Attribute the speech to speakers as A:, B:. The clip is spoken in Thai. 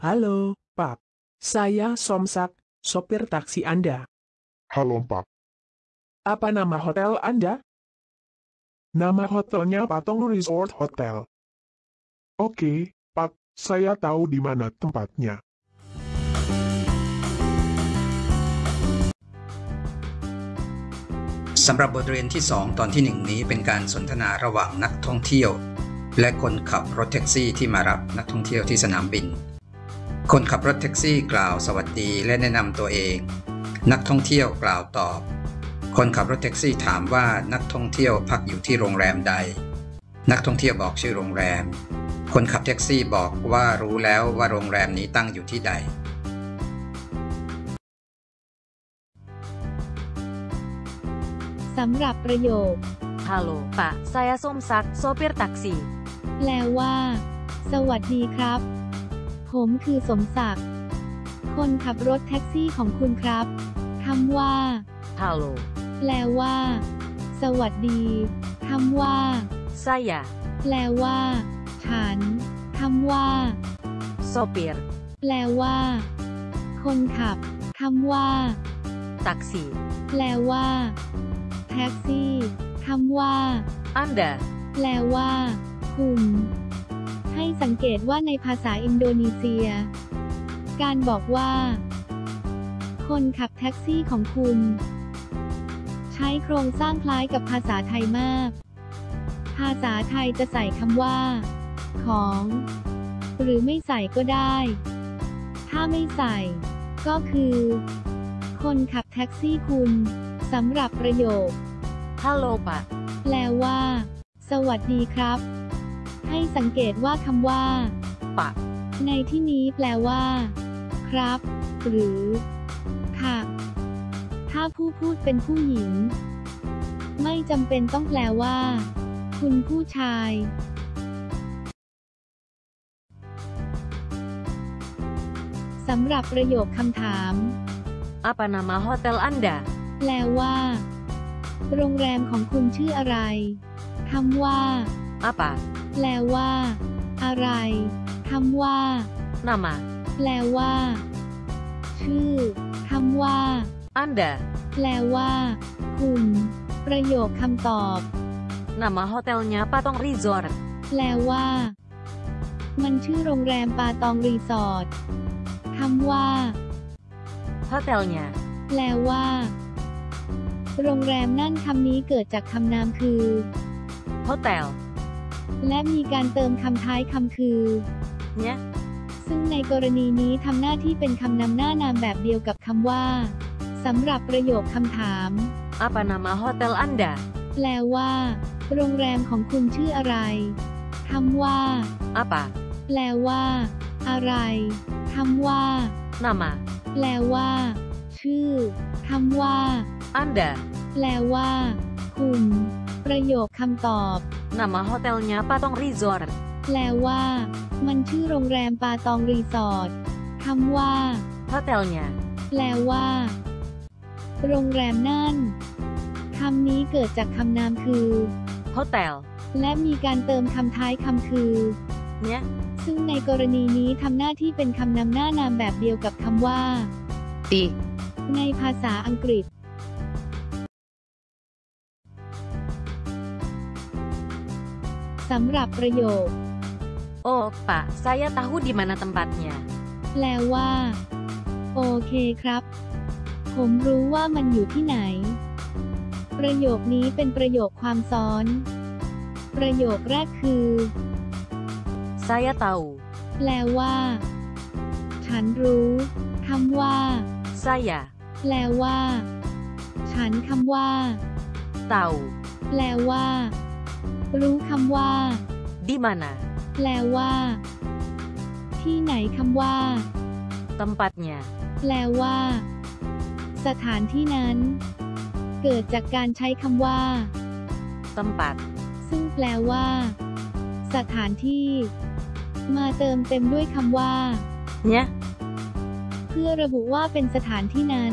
A: Halo, Pak. Saya Somsak, sopir taksi Anda.
B: Halo Pak,
A: Apa nama hotel Anda?
B: nama hotelnya Patong Resort Hotel. Oke, Pak, saya tahu di mana tempatnya.
C: สำหรับบทเรียนที่ 2 ตอนที่ 1 นี้เป็นการสนทนาระหว่างนักท่องเที่ยว และคนขับรถแท็กซี่ที่มารับนักท่องเที่ยวที่สนามบิน คนขับรถแท็กซี่กล่าวสวัสดีและแนะนำตัวเอง นักท่องเที่ยวกล่าวตอบ คนขับรถแท็กซี่ถามว่านักท่องเที่ยวพักอยู่ที่โรงแรมใด นักท่องเที่ยวบอกชื่อโรงแรม คนขับแท็กซี่บอกว่ารู้แล้วว่าโรงแรมนี้ตั้งอยู่ที่ใด
D: สำหรับประโยค
E: Halo, Pak. Saya Somsak, sopir taksi.
D: แปลว่า สวัสดีครับ ผมคือสมศักดิ์ คนขับรถแท็กซี่ของคุณครับ คำว่า
E: Halo,
D: แปลว่า สวัสดี คำว่า
E: saya
D: แปลว่า ฉัน คำว่า
E: sopir
D: แปลว่า คนขับ คำว่า
E: taksi.
D: แปลว่า แท็กซี่ คำว่า
E: Anda
D: แปลว่า คุณให้ สังเกตว่าในภาษาอินโดนีเซีย การบอกว่า คนขับแท็กซี่ของคุณ ใช้โครงสร้างคล้ายกับภาษาไทยมาก ภาษาไทยจะใส่คำว่า ของ หรือไม่ใส่ก็ได้ ถ้าไม่ใส่ ก็คือ คนขับแท็กซี่คุณสำหรับประโยค
E: Halo, Pak.
D: แปลว่า สวัสดีครับ ให้สังเกตว่าคำว่า
E: Pak
D: ในที่นี้แปลว่า ครับ หรือ ค่ะ ถ้าผู้พูดเป็นผู้หญิง ไม่จำเป็นต้องแปลว่า คุณผู้ชายสำหรับประโยคคำถาม
E: Apa nama hotel Anda?
D: แปลว่า โรงแรมของคุณชื่ออะไรคำว่า
E: Apa?
D: แปลว่า อะไรคำว่า
E: Nama.
D: แปลว่า ชื่อคำว่า
E: Anda.
D: แปลว่า คุณ ประโยคคำตอบ
E: Nama hotelnya Patong Resort.
D: แปลว่า มันชื่อโรงแรมปาตองรีสอร์ทคำว่า
E: Hotelnya.
D: แปลว่า โรงแรมนั่นคำนี้เกิดจากคำนามคือ
E: Hotel.
D: และมีการเติมคำท้ายคำคือ
E: Nya.
D: ซึ่งในกรณีนี้ทำหน้าที่เป็นคำนำหน้านามแบบเดียวกับคำว่าสำหรับประโยคคำถาม
E: Apa nama hotel Anda?
D: แปลว่า โรงแรมของคุณชื่ออะไรคำว่า
E: Apa?
D: แปลว่า อะไรคำว่า
E: Nama.
D: แปลว่า ชื่อคำว่า
E: Anda.
D: แปลว่า คุณ ประโยคคำตอบ
E: Nama hotelnya Patong Resort.
D: แปลว่า มันชื่อโรงแรมปาตองรีสอร์ทคำว่า
E: Hotelnya.
D: แปลว่า โรงแรมนั่นคำนี้เกิดจากคำนามคือ
E: Hotel.
D: และมีการเติมคำท้ายคำคือ
E: Nya.
D: ซึ่งในกรณีนี้ทำหน้าที่เป็นคำนำหน้านามแบบเดียวกับคำว่า
E: Di.
D: ในภาษาอังกฤษ สำหรับประโยค
E: Oh, Pak. Saya tahu di mana tempatnya.
D: แปลว่า โอเคครับ ผมรู้ว่ามันอยู่ที่ไหน ประโยคนี้เป็นประโยคความซ้อน ประโยคแรกคือ
E: Saya tahu.
D: แปลว่า ฉันรู้คำว่า
E: Saya
D: แปลว่า ฉันคำว่า
E: tahu.
D: แปลว่า รู้คำว่า
E: Di mana?
D: แปลว่า ที่ไหนคำว่า
E: Tempatnya.
D: แปลว่า สถานที่นั้น เกิดจากการใช้คำว่า
E: Tempat.
D: ซึ่งแปลว่า สถานที่ มาเติมเต็มด้วยคำว่า
E: Nya.
D: เพื่อระบุว่าเป็นสถานที่นั้น